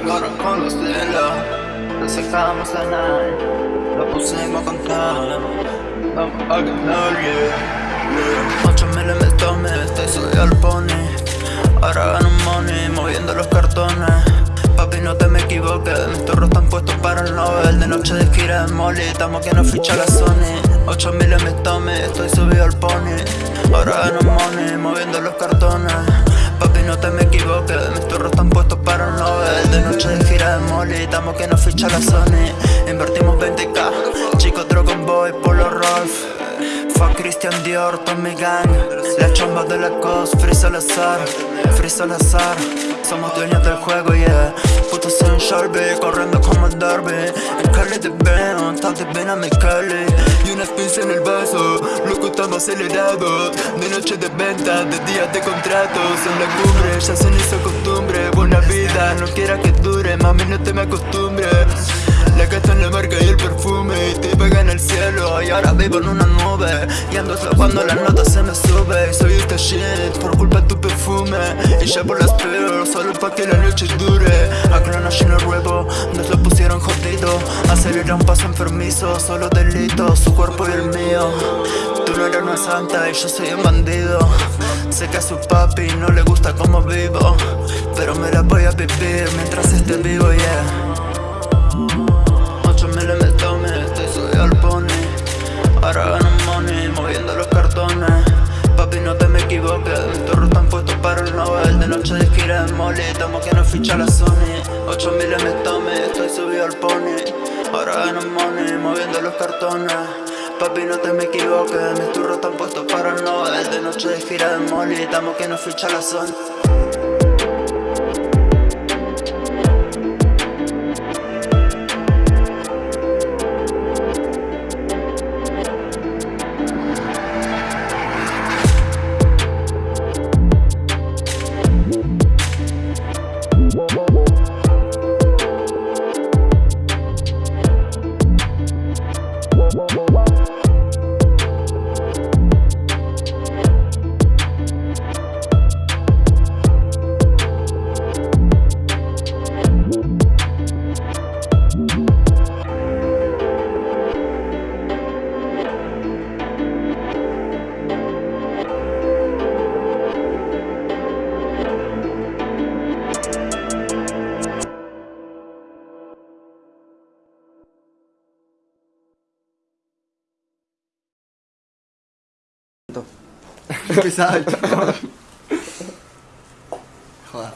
corran con los celos Lo sacamos la night, lo pusimos con time Vamos a ganar, yeah, yeah 8 mil tome, estoy subido al pony. Ahora gano money, moviendo los cartones. Papi no te me equivoques, mis turros están puestos para el Nobel. De noche de gira de molly, estamos que nos ficha la Sony. 8 mil me tome, estoy subido al pony. Ahora gano money, moviendo los cartones. Papi no te me equivoques, que nos ficha la Sony. Invertimos 20k, chico Dragon Boy, Polo Rolf Fuck Christian Dior, Tommy Gang. La chomba de la cos, Free azar, Free azar. Somos dueños del juego, yeah. Puto soy un Sharpie, corriendo como el Derby. En veo, estás de ven a mi Cali. Y unas pinzas en el vaso, loco estamos acelerados. De noche de venta, de días de contratos En la cumbre, ya se hizo costumbre. Buena vida, no quiera que dure, mami no te me acostumbres. La casa en la marca y el perfume Y te pegan el cielo. Y ahora vivo en una cuando la nota se me sube soy esta shit por culpa de tu perfume. Y ya por las peor, solo pa' que la noche dure. Acá no lleno ruevo, nos lo pusieron jodido. Acelera un paso enfermizo, solo delito. Su cuerpo y el mío Tú no eres una santa y yo soy un bandido. Sé que a su papi no le gusta cómo vivo Pero me la voy a vivir mientras esté vivo, yeah de molly, estamos que nos ficha la Sony. 8000 me tome, estoy subido al pony. Ahora gano money, moviendo los cartones. Papi no te me equivoques, mis turros están puestos para Nobel De noche de gira de molly, estamos que nos ficha la Sony Pesado, Joder,